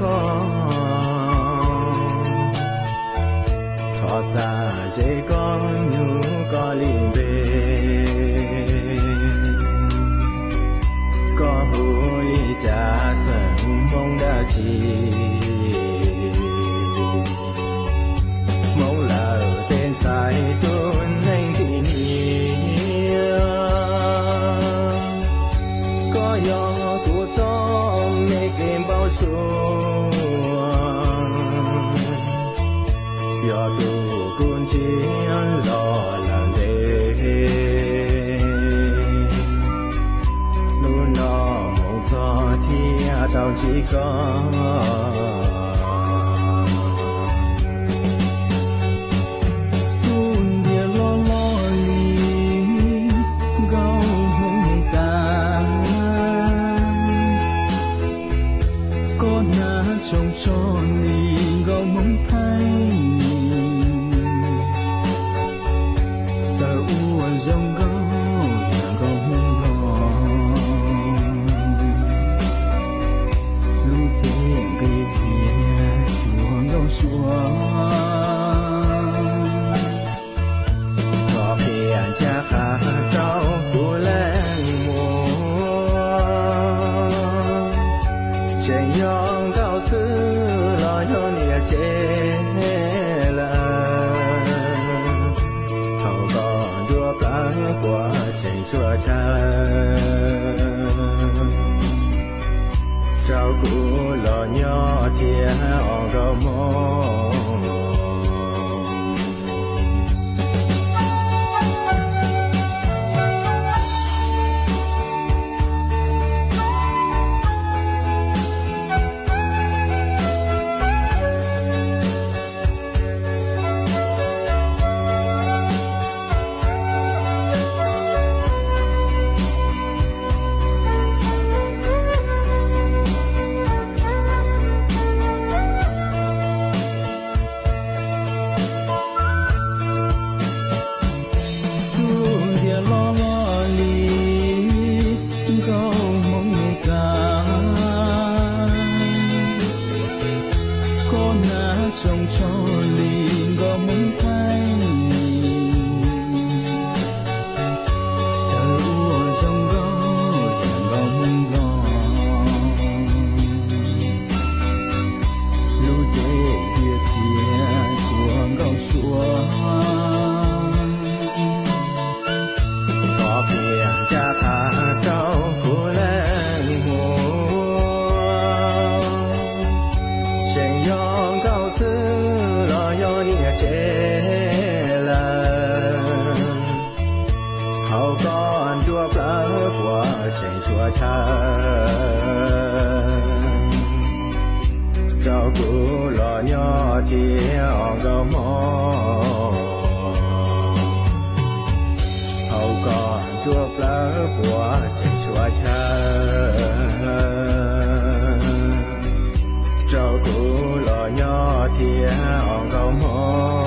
con thọ ra dễ con nhu có liền về có vui trả sân mong đã chỉ. Gió tu cuốn chiến lo lắng đê nu nó mong gió thiên tao chỉ có xuân địa lo lo li gâu giờ u dòng gâu nhà gâu hông lo lu tiền cây kia chùa gâu xuống. Có phiền cha khá trao của lên mùa trên yong cao xứ, lo cho nhà chế ជាអរមោ có trong cho li gâu thay Cho cũ lo nhỏ thiên gấu mong hậu còn chuộc lá của trên chùa cha. Cho cũ lo nhỏ thiên gấu mong